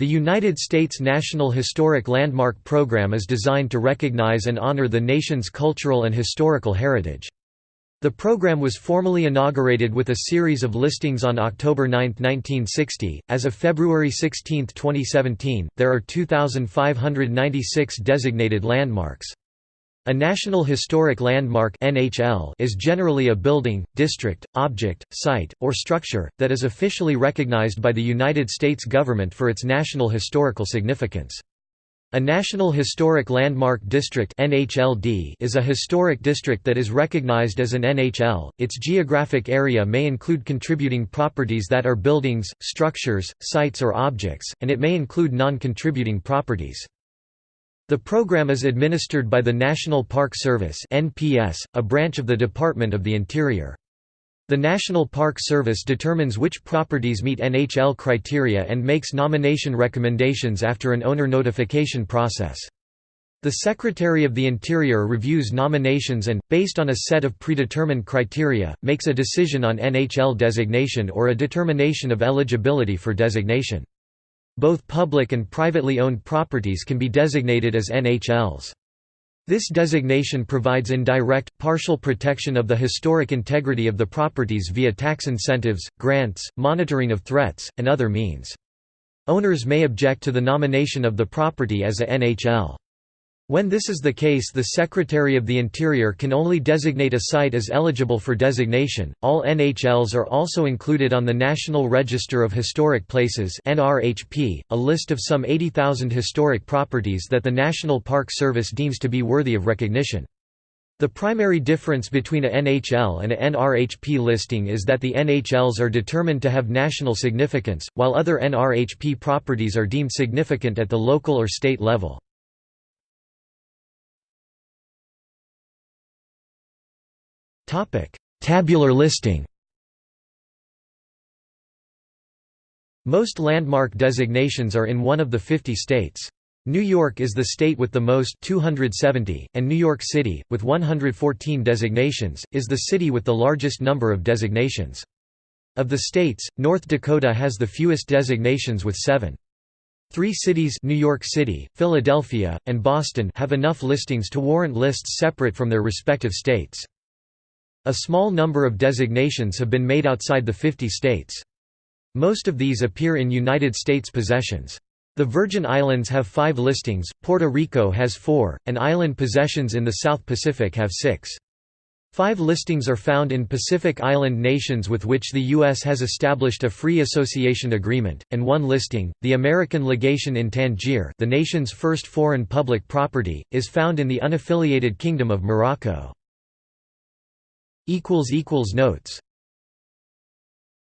The United States National Historic Landmark Program is designed to recognize and honor the nation's cultural and historical heritage. The program was formally inaugurated with a series of listings on October 9, 1960. As of February 16, 2017, there are 2,596 designated landmarks. A National Historic Landmark (NHL) is generally a building, district, object, site, or structure that is officially recognized by the United States government for its national historical significance. A National Historic Landmark District (NHLD) is a historic district that is recognized as an NHL. Its geographic area may include contributing properties that are buildings, structures, sites or objects, and it may include non-contributing properties. The program is administered by the National Park Service (NPS), a branch of the Department of the Interior. The National Park Service determines which properties meet NHL criteria and makes nomination recommendations after an owner notification process. The Secretary of the Interior reviews nominations and, based on a set of predetermined criteria, makes a decision on NHL designation or a determination of eligibility for designation. Both public and privately owned properties can be designated as NHLs. This designation provides indirect, partial protection of the historic integrity of the properties via tax incentives, grants, monitoring of threats, and other means. Owners may object to the nomination of the property as a NHL. When this is the case, the Secretary of the Interior can only designate a site as eligible for designation. All NHLs are also included on the National Register of Historic Places (NRHP), a list of some 80,000 historic properties that the National Park Service deems to be worthy of recognition. The primary difference between a NHL and a NRHP listing is that the NHLs are determined to have national significance, while other NRHP properties are deemed significant at the local or state level. Tabular listing Most landmark designations are in one of the 50 states. New York is the state with the most 270, and New York City, with 114 designations, is the city with the largest number of designations. Of the states, North Dakota has the fewest designations with seven. Three cities New York City, Philadelphia, and Boston have enough listings to warrant lists separate from their respective states. A small number of designations have been made outside the 50 states. Most of these appear in United States possessions. The Virgin Islands have five listings, Puerto Rico has four, and island possessions in the South Pacific have six. Five listings are found in Pacific Island nations with which the U.S. has established a free association agreement, and one listing, the American Legation in Tangier the nation's first foreign public property, is found in the unaffiliated Kingdom of Morocco. Notes